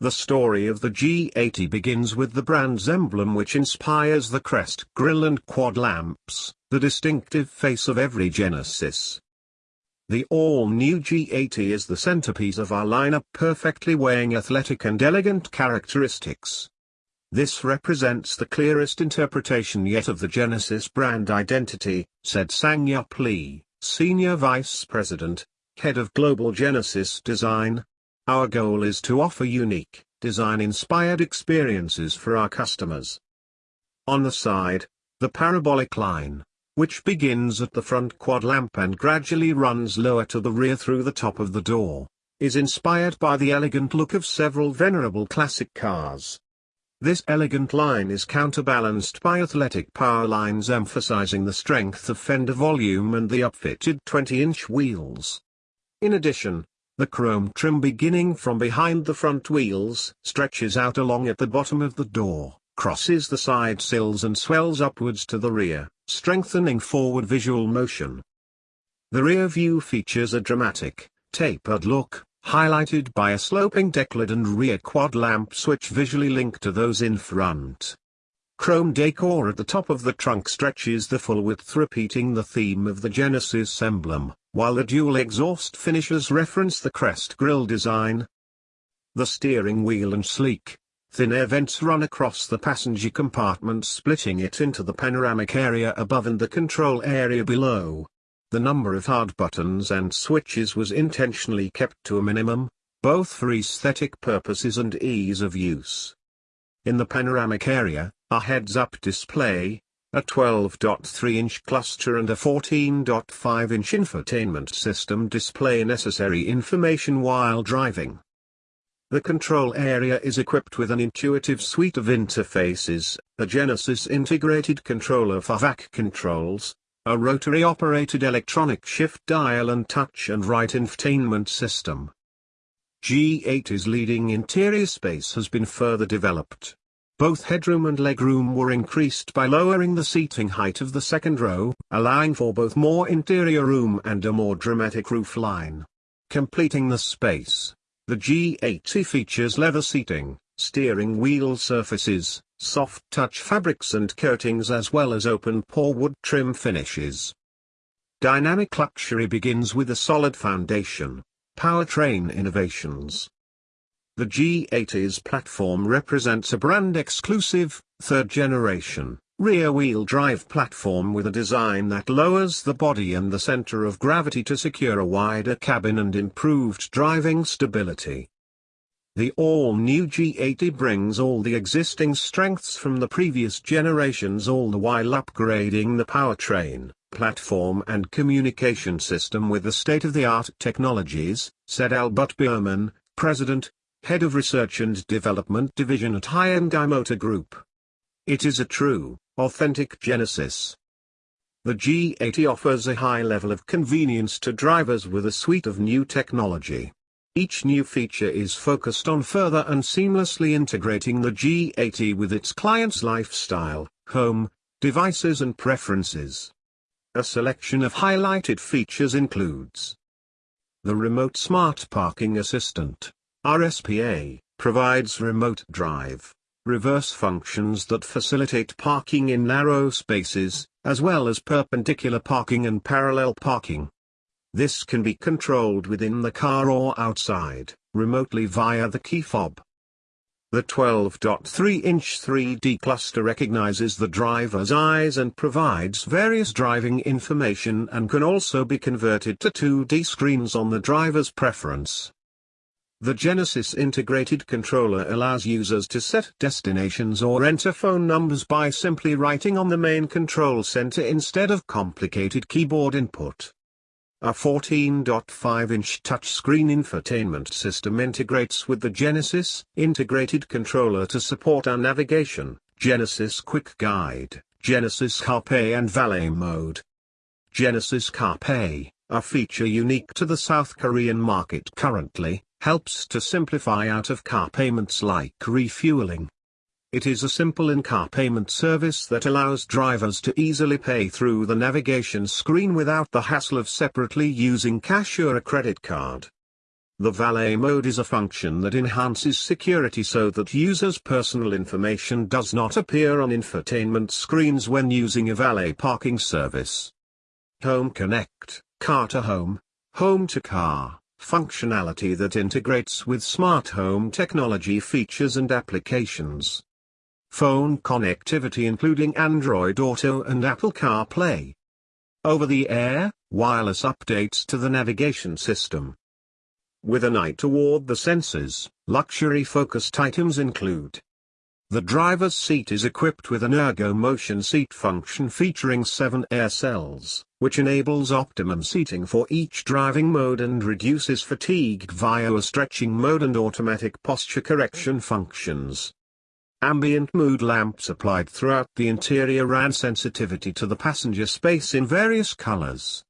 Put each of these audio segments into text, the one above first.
The story of the G80 begins with the brand's emblem which inspires the crest grille and quad lamps, the distinctive face of every Genesis. The all-new G80 is the centerpiece of our lineup perfectly weighing athletic and elegant characteristics. This represents the clearest interpretation yet of the Genesis brand identity, said Sang-Yup Lee, Senior Vice President, Head of Global Genesis Design. Our goal is to offer unique, design-inspired experiences for our customers. On the side, the parabolic line, which begins at the front quad lamp and gradually runs lower to the rear through the top of the door, is inspired by the elegant look of several venerable classic cars. This elegant line is counterbalanced by athletic power lines emphasizing the strength of fender volume and the upfitted 20-inch wheels. In addition, the chrome trim beginning from behind the front wheels stretches out along at the bottom of the door, crosses the side sills and swells upwards to the rear, strengthening forward visual motion. The rear view features a dramatic, tapered look, highlighted by a sloping decklid and rear quad lamps which visually link to those in front. Chrome decor at the top of the trunk stretches the full width repeating the theme of the Genesis emblem, while the dual exhaust finishes reference the crest grille design. The steering wheel and sleek, thin air vents run across the passenger compartment splitting it into the panoramic area above and the control area below. The number of hard buttons and switches was intentionally kept to a minimum, both for aesthetic purposes and ease of use. In the panoramic area, a heads-up display, a 12.3-inch cluster and a 14.5-inch infotainment system display necessary information while driving. The control area is equipped with an intuitive suite of interfaces, a Genesis integrated controller for VAC controls, a rotary-operated electronic shift dial and touch and write infotainment system. G80's leading interior space has been further developed. Both headroom and legroom were increased by lowering the seating height of the second row, allowing for both more interior room and a more dramatic roofline. Completing the space, the G80 features leather seating, steering wheel surfaces, soft touch fabrics and coatings as well as open pore wood trim finishes. Dynamic luxury begins with a solid foundation, powertrain innovations. The G80's platform represents a brand-exclusive, third-generation, rear-wheel drive platform with a design that lowers the body and the center of gravity to secure a wider cabin and improved driving stability. The all-new G80 brings all the existing strengths from the previous generations all the while upgrading the powertrain, platform and communication system with the state-of-the-art technologies, said Albert Biermann, President, Head of Research and Development Division at Hyundai Motor Group. It is a true, authentic Genesis. The G80 offers a high level of convenience to drivers with a suite of new technology. Each new feature is focused on further and seamlessly integrating the G80 with its client's lifestyle, home, devices and preferences. A selection of highlighted features includes the Remote Smart Parking Assistant, RSPA, provides remote drive, reverse functions that facilitate parking in narrow spaces, as well as perpendicular parking and parallel parking. This can be controlled within the car or outside, remotely via the key fob. The 12.3-inch 3D cluster recognizes the driver's eyes and provides various driving information and can also be converted to 2D screens on the driver's preference. The Genesis integrated controller allows users to set destinations or enter phone numbers by simply writing on the main control center instead of complicated keyboard input. A 14.5-inch touchscreen infotainment system integrates with the Genesis integrated controller to support our navigation, Genesis Quick Guide, Genesis CarPay and Valet mode. Genesis CarPay, a feature unique to the South Korean market currently, helps to simplify out-of-car payments like refueling. It is a simple in-car payment service that allows drivers to easily pay through the navigation screen without the hassle of separately using cash or a credit card. The valet mode is a function that enhances security so that users' personal information does not appear on infotainment screens when using a valet parking service. Home Connect, Car to Home, Home to Car, functionality that integrates with smart home technology features and applications. Phone connectivity including Android Auto and Apple CarPlay. Over-the-air, wireless updates to the navigation system. With an eye toward the senses, luxury-focused items include the driver's seat is equipped with an ergo motion seat function featuring seven air cells, which enables optimum seating for each driving mode and reduces fatigue via a stretching mode and automatic posture correction functions. Ambient mood lamps applied throughout the interior add sensitivity to the passenger space in various colors.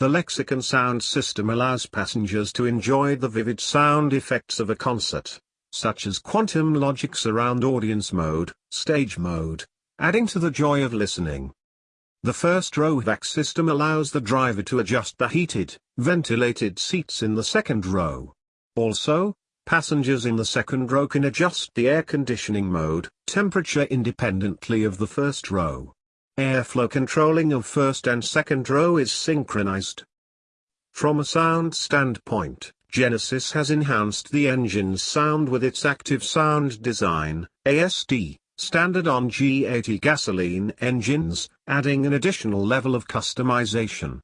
The Lexicon sound system allows passengers to enjoy the vivid sound effects of a concert, such as quantum logic surround audience mode, stage mode, adding to the joy of listening. The first row vac system allows the driver to adjust the heated, ventilated seats in the second row. Also, passengers in the second row can adjust the air conditioning mode, temperature independently of the first row. Airflow controlling of first and second row is synchronized. From a sound standpoint, Genesis has enhanced the engine's sound with its active sound design, ASD, standard on G80 gasoline engines, adding an additional level of customization.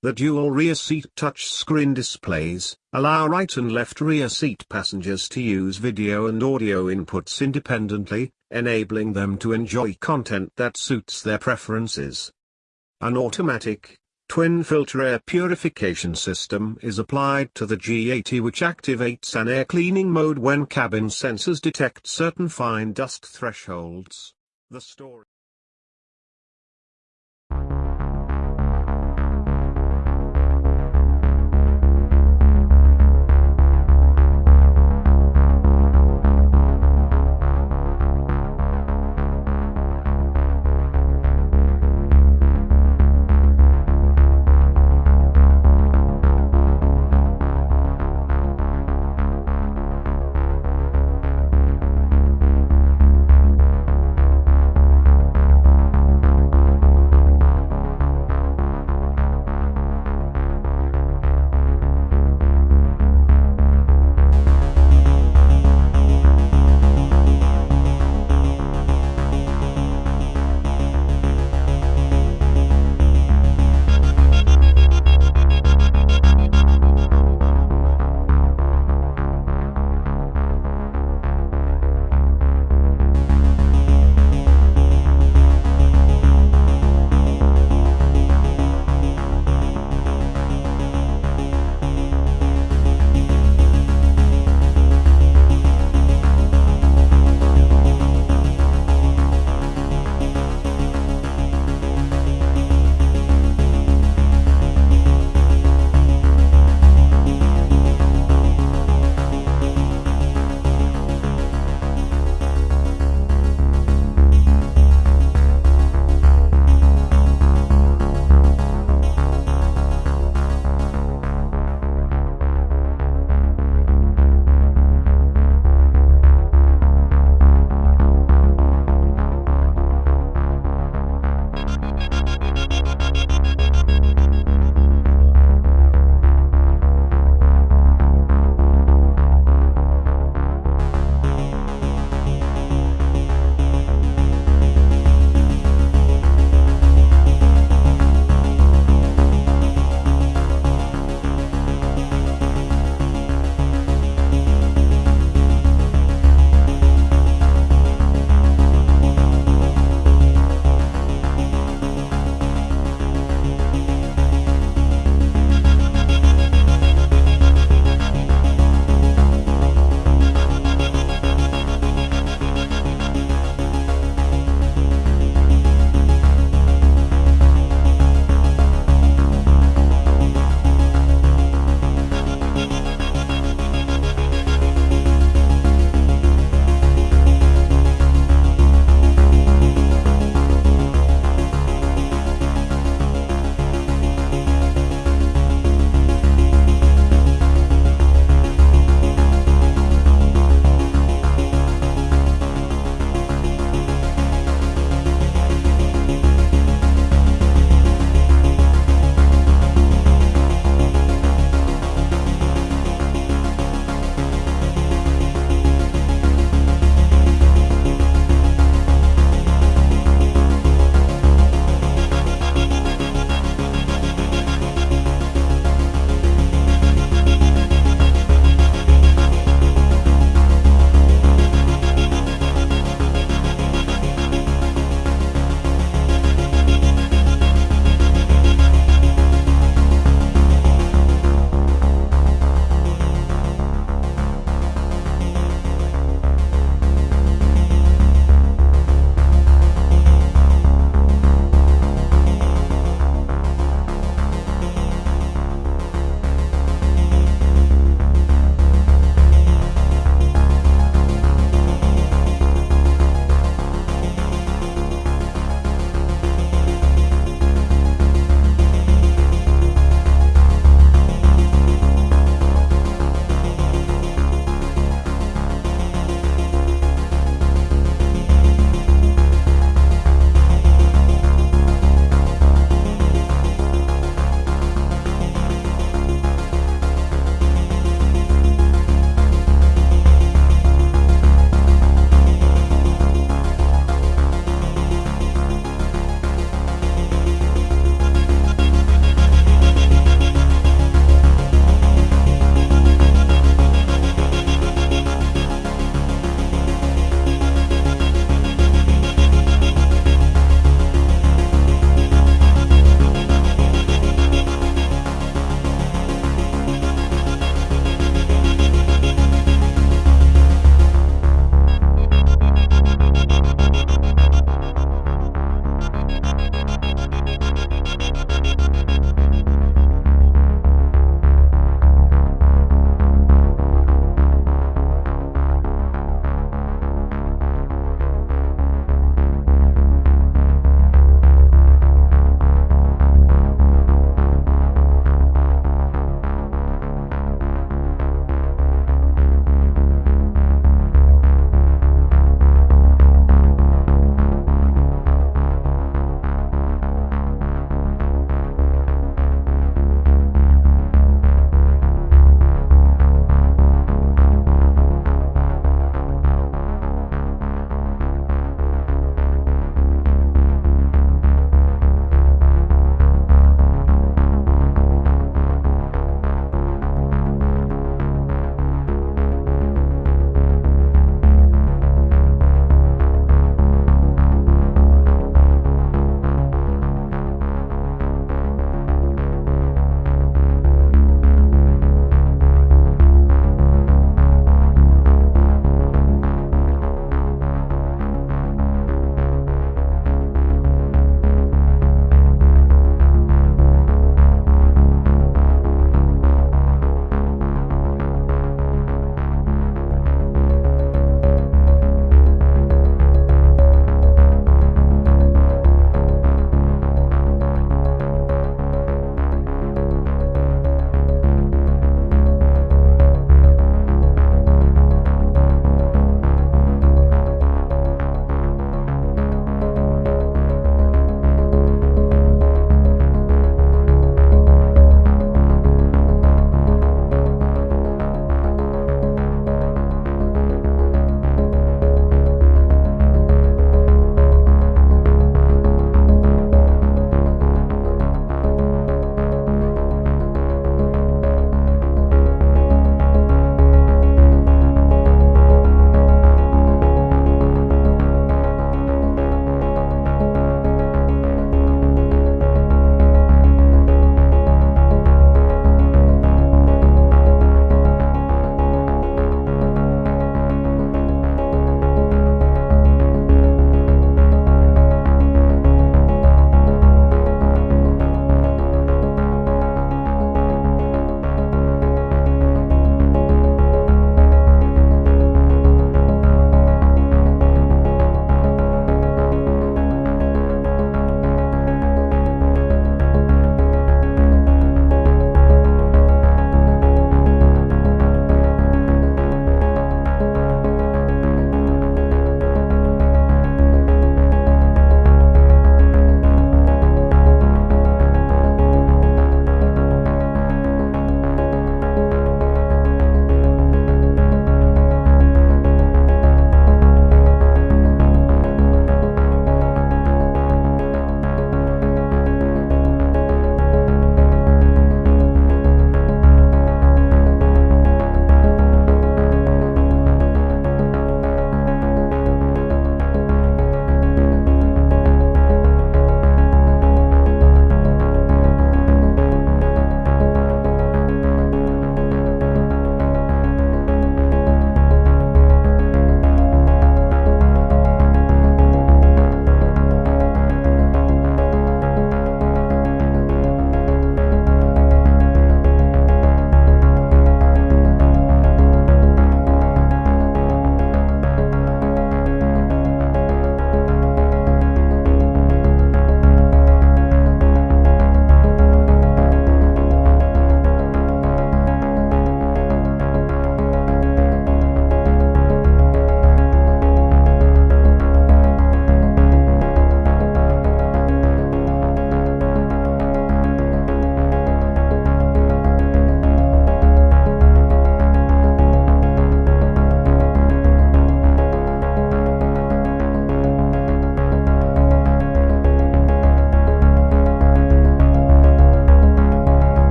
The dual rear seat touchscreen displays allow right and left rear seat passengers to use video and audio inputs independently, enabling them to enjoy content that suits their preferences. An automatic, twin filter air purification system is applied to the G80 which activates an air cleaning mode when cabin sensors detect certain fine dust thresholds. The story